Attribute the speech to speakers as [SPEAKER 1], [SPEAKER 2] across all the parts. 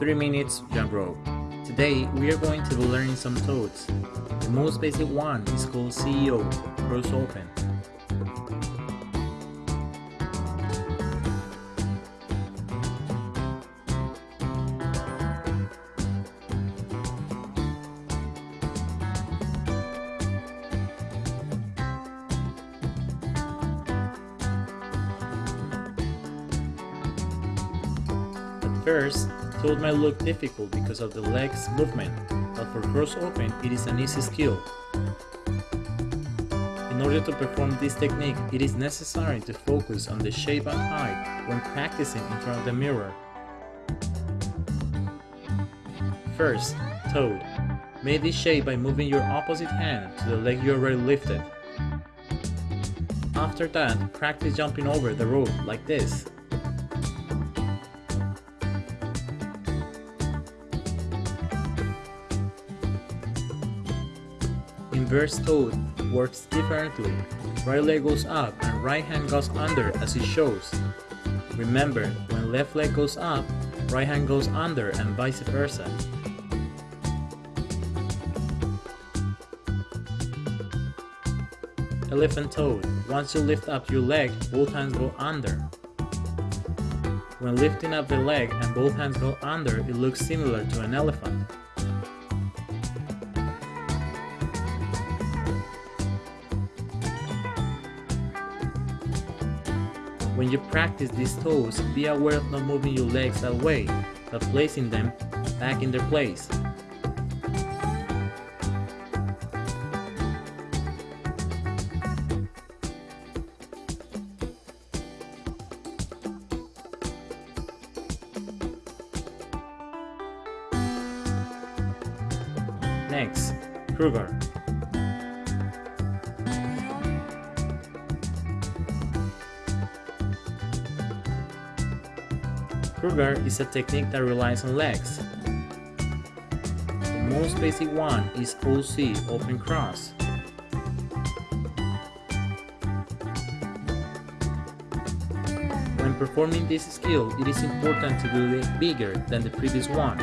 [SPEAKER 1] 3 minutes jump rope. Today we are going to be learning some toads. The most basic one is called CEO, cross open. First, toad might look difficult because of the legs movement, but for cross open it is an easy skill. In order to perform this technique, it is necessary to focus on the shape and height when practicing in front of the mirror. First, toad. Make this shape by moving your opposite hand to the leg you already lifted. After that, practice jumping over the rope like this. Inverse toad works differently. Right leg goes up and right hand goes under as it shows. Remember, when left leg goes up, right hand goes under and vice versa. Elephant toad. Once you lift up your leg, both hands go under. When lifting up the leg and both hands go under, it looks similar to an elephant. When you practice these toes, be aware of not moving your legs away, but placing them back in their place. Next, crougar. Crougar is a technique that relies on legs. The most basic one is OC, open cross. When performing this skill, it is important to do it bigger than the previous one.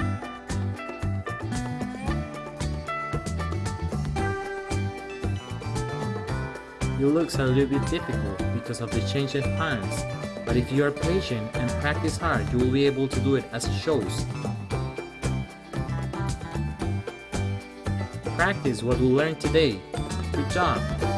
[SPEAKER 1] It looks a little bit difficult because of the change of hands, but if you are patient and practice hard, you will be able to do it as it shows. Practice what we learned today. Good job!